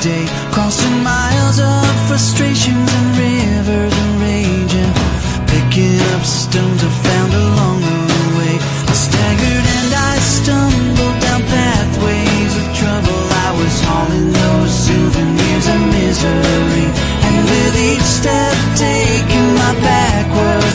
day, crossing miles of frustrations.